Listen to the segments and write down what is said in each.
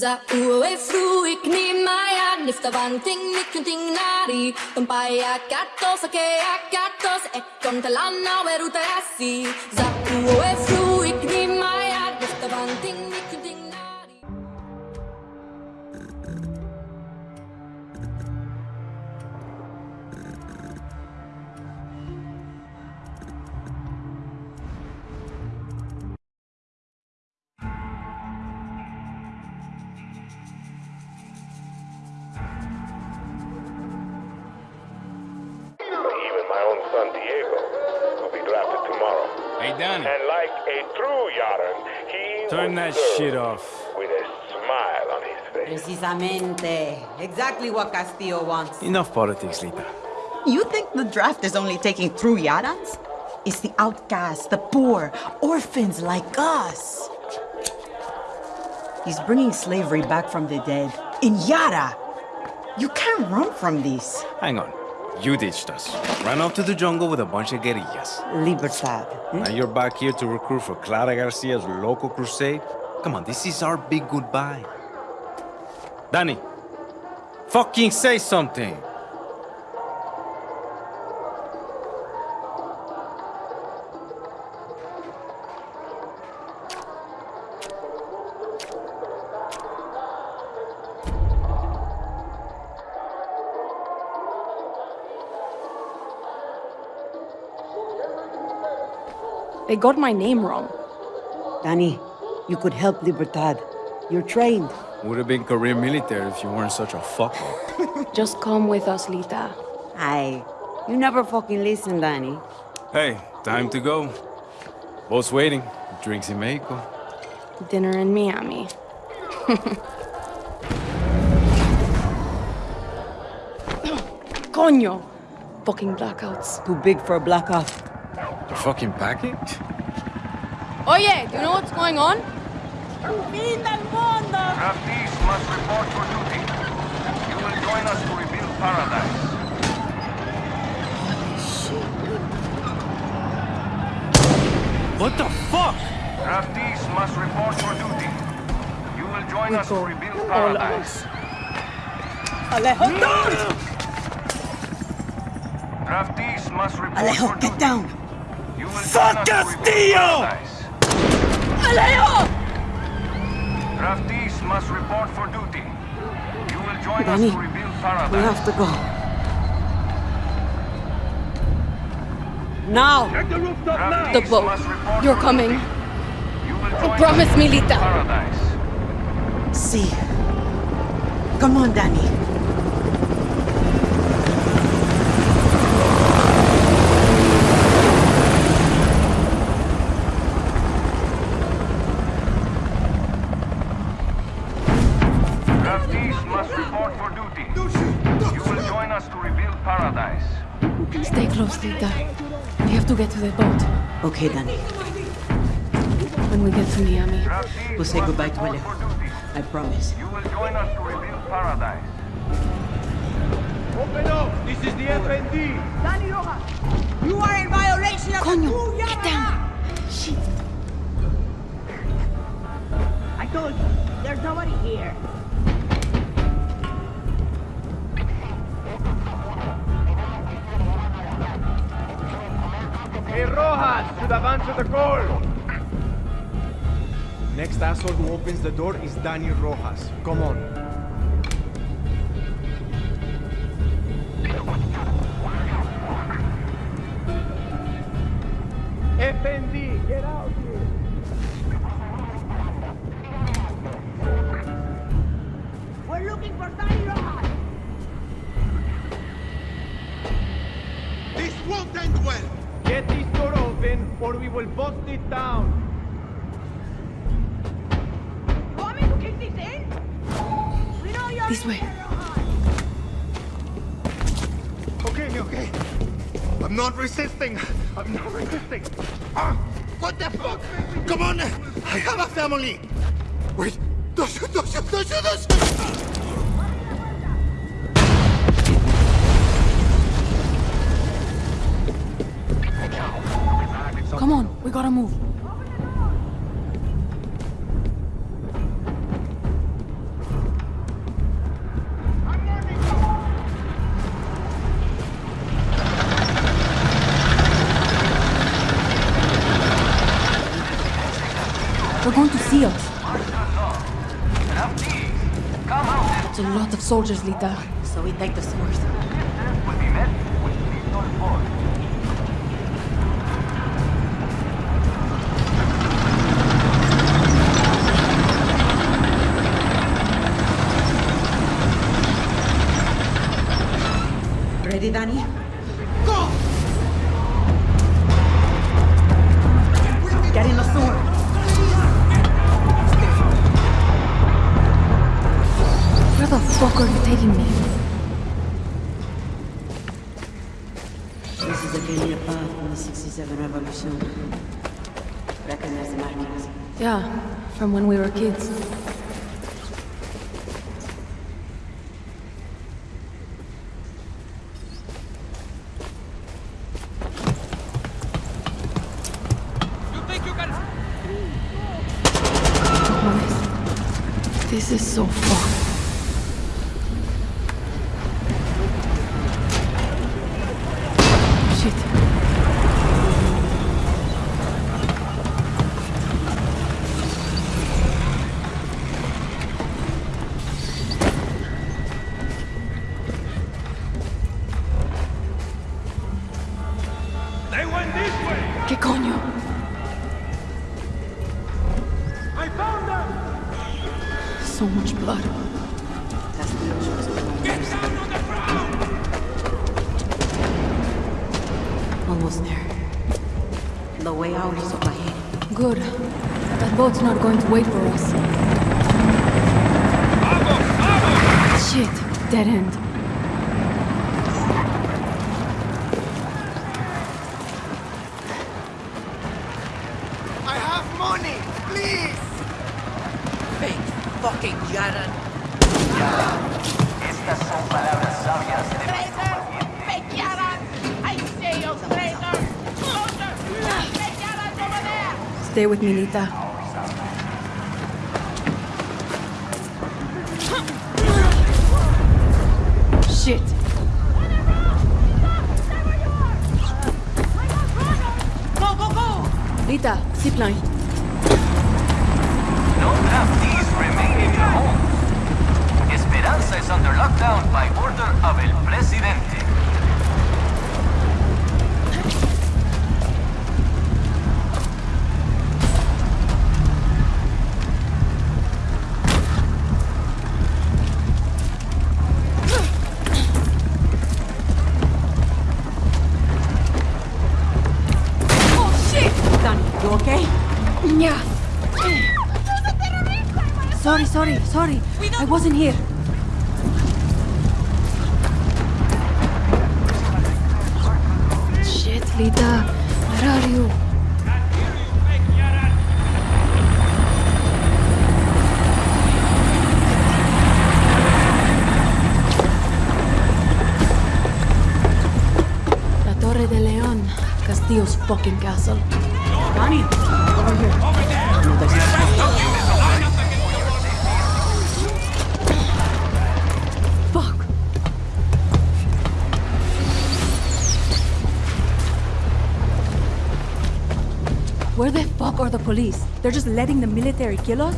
Za ue fruik ni maya nifta vanting nikunting nari Tumpaya katos ake akatos e kontalana weruta asi Za ue fruik ni maya nifta vanting son Diego will be drafted tomorrow. Hey, Danny, And like a true Yaran, he turn will that shit off. with a smile on his face. Precisamente. Exactly what Castillo wants. Enough politics, Lita. You think the draft is only taking true Yarans? It's the outcasts, the poor, orphans like us. He's bringing slavery back from the dead. In Yara! You can't run from this. Hang on. You ditched us. Ran off to the jungle with a bunch of guerrillas. Libertad. eh? Now you're back here to recruit for Clara Garcia's local crusade? Come on, this is our big goodbye. Danny, fucking say something. They got my name wrong. Danny, you could help Libertad. You're trained. Would have been career military if you weren't such a fucker. Just come with us, Lita. Aye. You never fucking listen, Danny. hey, time to go. Boat's waiting. Drinks in Mexico. Dinner in Miami. Coño! Fucking blackouts. Too big for a blackout. The fucking package? Oh, Oye, do you know what's going on? Draftees must report for duty. You will join us to rebuild paradise. What the fuck? Draftees must report for duty. You will join us to rebuild All paradise. Alejo, don't! Draftees must report Alejo, for get down! You will Fuck join us to rebuild Castillo! Alejo! Draftees must report for duty. You will join Danny, us to rebuild paradise. We have to go. Now! Draftees The boat. must report You're coming. duty. You will join Promise us me, Lita. Paradise. See. Come on, Danny. Okay, Danny. When we get to Miami. We'll say goodbye to report Alejo. I promise. You will join us to rebuild paradise. Open up! This is the FND! You are in violation of Coño, the true get down. law. Shit. I told you, there's nobody here. Hey, Rojas! Should have answered the call! Next asshole who opens the door is Danny Rojas. Come on. FND, get out here! We're looking for Danny Rojas. This won't end well! Get this door open or we will bust it down! You want me to kick this in? We know you're This way. Okay, okay. I'm not resisting. I'm not resisting. Ah, what the fuck? Come on! I have a family! Wait! Don't shoot, don't shoot, don't shoot, don't shoot! gotta move. They're going to see us. It's a lot of soldiers, Lita. So we take the source. Ready, Danny? Go! Get in the sewer. Where the fuck are you taking me? This is a Kenya path from the 67 revolution. Recognize the markings. Yeah, from when we were kids. This is so far. They went this way! ¿Qué coño? So much blood. Almost there. The way out is ahead. Good. That boat's not going to wait for us. Shit. Dead end. I have money! Please! Big fucking Yaran. Estas son palabras sabias de Traitor! Fake Yaran! I say you traitor! Soldier! Fake Yaran over there! Stay with me, Lita. Shit. Go, go, go! Lita, zipline. No draftees remain in your homes. Esperanza is under lockdown by order of el presidente. I wasn't here. Shit, Lita. Where are you? La Torre de León. Castillo's fucking castle. Where the fuck are the police? They're just letting the military kill us?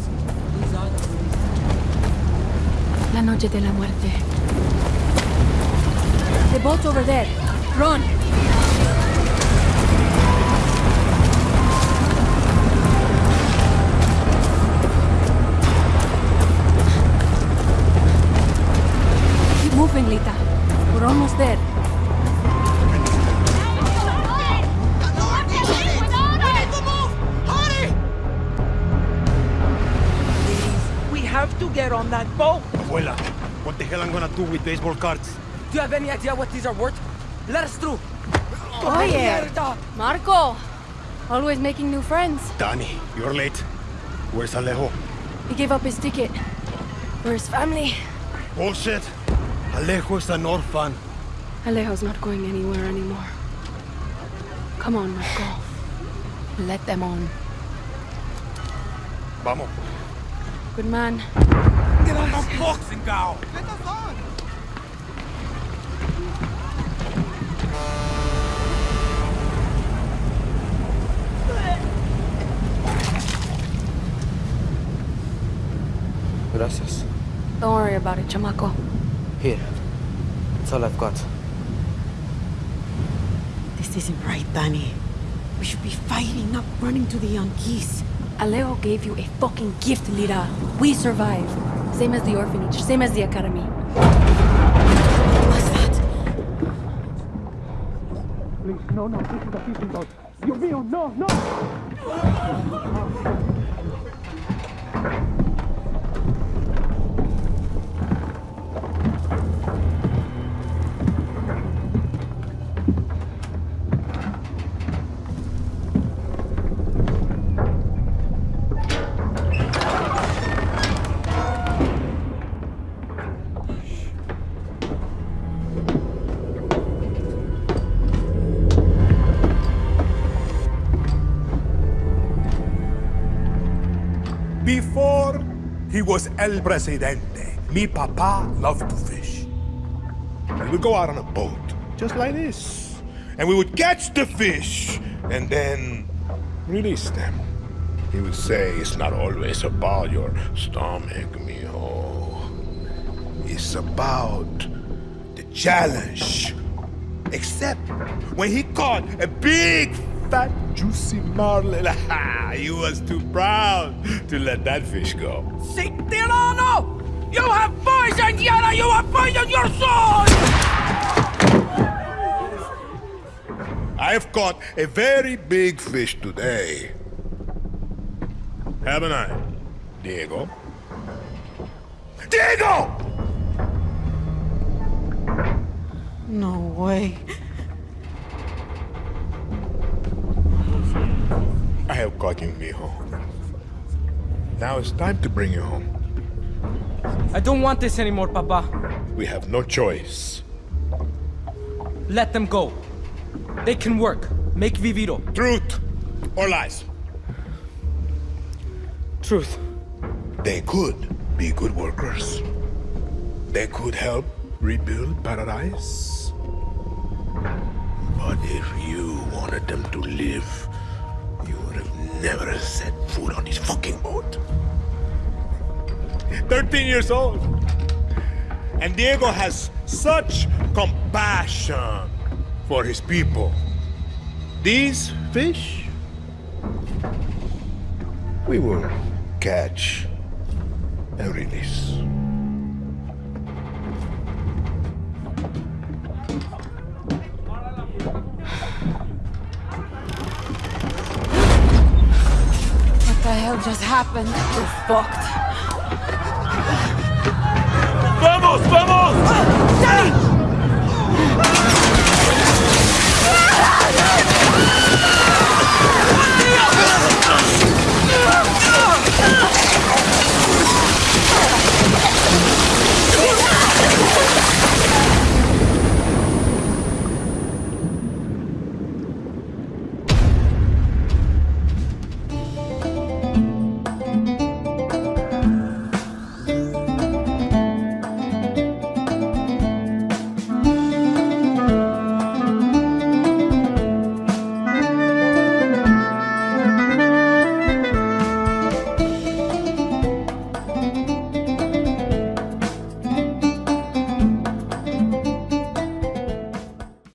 La noche de la muerte. The boat's over there. Run! The hell I'm gonna do with baseball cards? Do you have any idea what these are worth? Let us through. Oh, yeah. Marco! Always making new friends. Danny, you're late. Where's Alejo? He gave up his ticket. Where's family. Bullshit. Alejo is an orphan. Alejo's not going anywhere anymore. Come on, Marco. Let them on. Vamos. Good man. Get on the boxing cow. choices. Don't worry about it, chamaco. Here. That's all I've got. This isn't right, Danny. We should be fighting, not running to the Yankees. Alejo gave you a fucking gift, Lita. We survive. Same as the orphanage, same as the academy. What's that? Please, no, no, this is a fishing boat. Dios mío, no, no! Was El Presidente, mi papa loved to fish. We would go out on a boat, just like this, and we would catch the fish and then release them. He would say, It's not always about your stomach, mijo. It's about the challenge. Except when he caught a big, fat, juicy marlin, he was too proud to let that fish go. Sic Tirano! You have poisoned Yara! You have poisoned your soul! I have caught a very big fish today. Haven't I, Diego? Diego! No way. I have caught you, mijo. Now it's time to bring you home. I don't want this anymore, Papa. We have no choice. Let them go. They can work. Make Viviro. Truth or lies? Truth. They could be good workers. They could help rebuild paradise. But if you wanted them to live, you would have never set foot on this fucking boat. 13 years old. And Diego has such compassion for his people. These fish, we will catch and release. Hell just happened? We're fucked. ¡Vamos, vamos! Ah! ¡Danny!